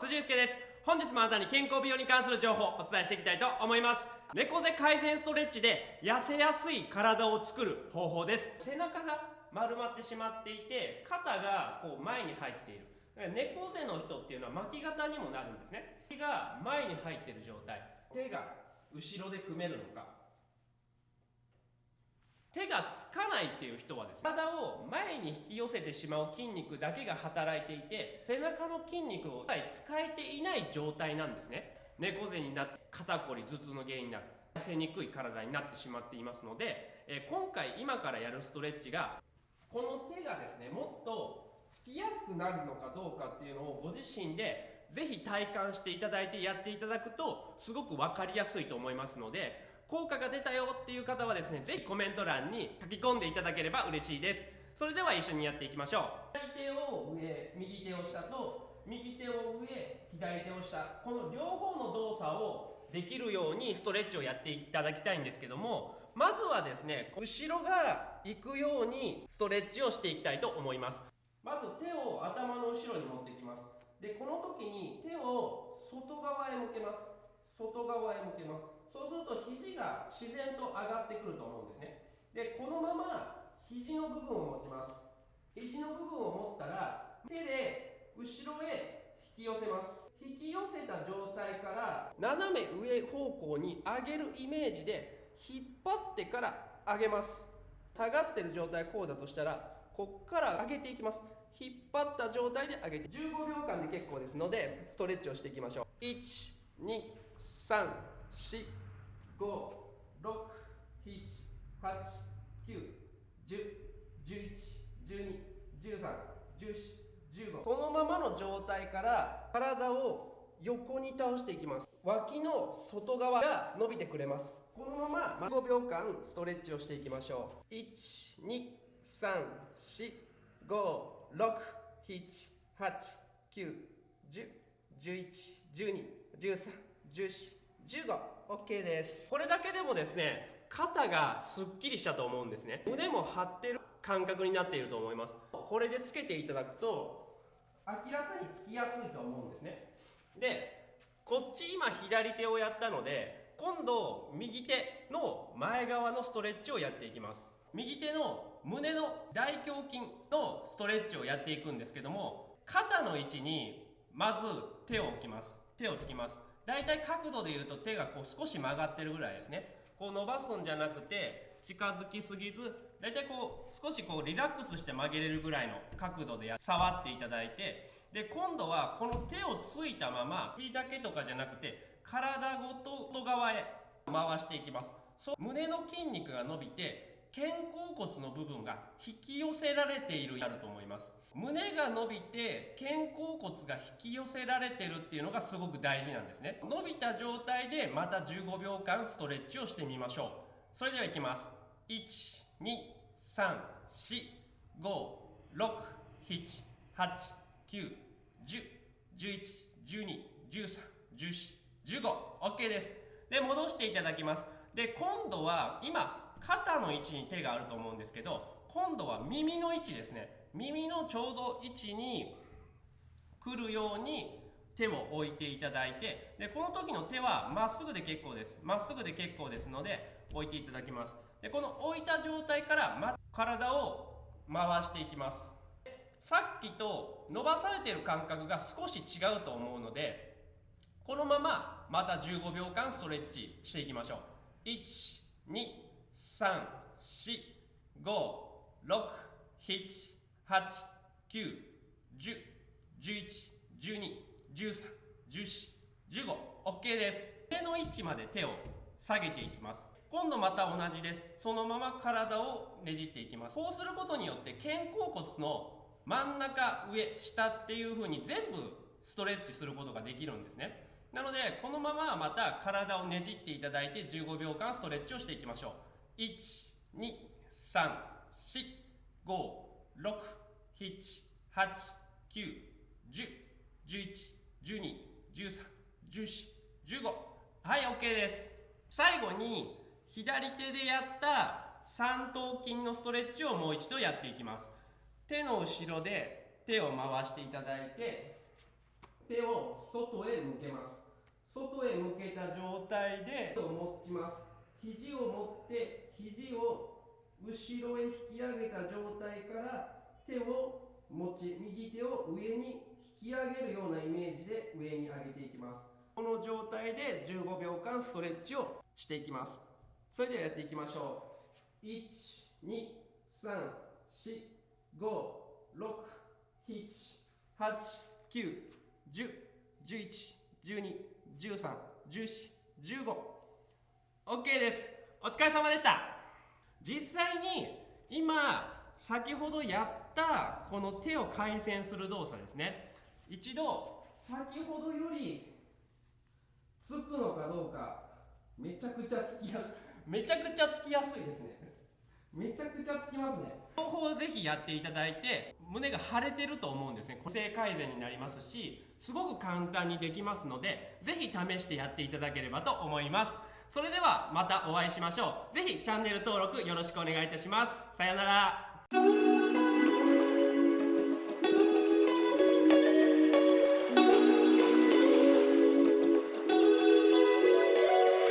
辻祐介です。本日もあなたに健康美容に関する情報をお伝えしていきたいと思います。猫背改善ストレッチで痩せやすい体を作る方法です。背中が丸まってしまっていて肩がこう前に入っている。猫背の人っていうのは巻き肩にもなるんですね。手が前に入ってる状態。手が後ろで組めるのか手がつかないっていう人はですね体を前に引き寄せてしまう筋肉だけが働いていて背中の筋肉を使えていない状態なんですね。猫背になって肩こり頭痛の原因になる。痩せにくい体になってしまっていますので、え今回今からやるストレッチがこの手がですねもっとつきやすくなるのかどうかっていうのをご自身でぜひ体感していただいてやっていただくとすごく分かりやすいと思いますので効果が出たよっていう方はですね、ぜひコメント欄に書き込んでいただければ嬉しいです。それでは一緒にやっていきましょう。左手を上、右手を下と、右手を上、左手を下、この両方の動作をできるようにストレッチをやっていただきたいんですけども、まずはですね、後ろが行くようにストレッチをしていきたいと思います。まず手を頭の後ろに持ってきます。で、この時に手を外側へ向けます。外側へ向けます。そうすると肘が自然と上がってくると思うんですね。でこのまま肘の部分を持ちます。肘の部分を持ったら手で後ろへ引き寄せます。引き寄せた状態から斜め上方向に上げるイメージで引っ張ってから上げます。下がってる状態こうだとしたらこっから上げていきます。引っ張った状態で上げて15秒間で結構ですのでストレッチをしていきましょう。123 12345 5、6、7、8、9、10、11、12、13、14、15このままの状態から体を横に倒していきます。脇の外側が伸びてくれます。このまま5秒間ストレッチをしていきましょう。1 2 3 4 5 6 7 8 9 10 11 12 13 14 15OK です。これだけでもですね肩がすっきりしたと思うんですね。胸も張ってる感覚になっていると思います。これでつけていただくと明らかにつきやすいと思うんですね。でこっち今左手をやったので今度右手の前側のストレッチをやっていきます。右手の胸の大胸筋のストレッチをやっていくんですけども肩の位置にまず手を置きます。手をつきます大体角度で言うと手がこう少し曲がってるぐらいですね。こう伸ばすんじゃなくて近づきすぎず大体こう少しこうリラックスして曲げれるぐらいの角度で触っていただいてで今度はこの手をついたまま首だけとかじゃなくて体ごと外側へ回していきます。そう胸の筋肉が伸びて肩甲骨の部分が引き寄せられているやると思います。胸が伸びて肩甲骨が引き寄せられてるっていうのがすごく大事なんですね。伸びた状態でまた15秒間ストレッチをしてみましょう。それではいきます。1 2 3 4 5 6 7 8 9 10 11 12 13 14 15 OK です。で戻していただきます。で今度は今肩の位置に手があると思うんですけど今度は耳の位置ですね。耳のちょうど位置に来るように手を置いていただいてでこの時の手はまっすぐで結構です。まっすぐで結構ですので置いていただきます。でこの置いた状態から、ま、体を回していきます。さっきと伸ばされている感覚が少し違うと思うのでこのまままた15秒間ストレッチしていきましょう。1 2 3、4、5、6、7、8、9、10、11、12、13、14、15、OK です。手の位置まで手を下げていきます。今度また同じです。そのまま体をねじっていきます。こうすることによって肩甲骨の真ん中、上、下っていう風に全部ストレッチすることができるんですね。なので、このまままた体をねじっていただいて15秒間ストレッチをしていきましょう。1、2、3、4、5、6、7、8、9、10、11、12、13、14、15。はい、OK です。最後に、左手でやった三頭筋のストレッチをもう一度やっていきます。手の後ろで手を回していただいて、手を外へ向けます外へ向けた状態で手を持ちます肘を持って肘を後ろへ引き上げた状態から手を持ち右手を上に引き上げるようなイメージで上に上げていきます。この状態で15秒間ストレッチをしていきます。それではやっていきましょう。1 2 3 4 5 6 7 8 9 10 11 12 13 14 15 OK です。お疲れ様でした。実際に今先ほどやったこの手を回旋する動作ですね。一度先ほどよりつくのかどうかめちゃくちゃつきやすい。めちゃくちゃつきやすいですね。めちゃくちゃつきますね。両方ぜひやっていただいて胸が腫れてると思うんですね。姿勢改善になりますしすごく簡単にできますのでぜひ試してやっていただければと思いますそれではまたお会いしましょう。ぜひチャンネル登録よろしくお願いいたします。さようなら。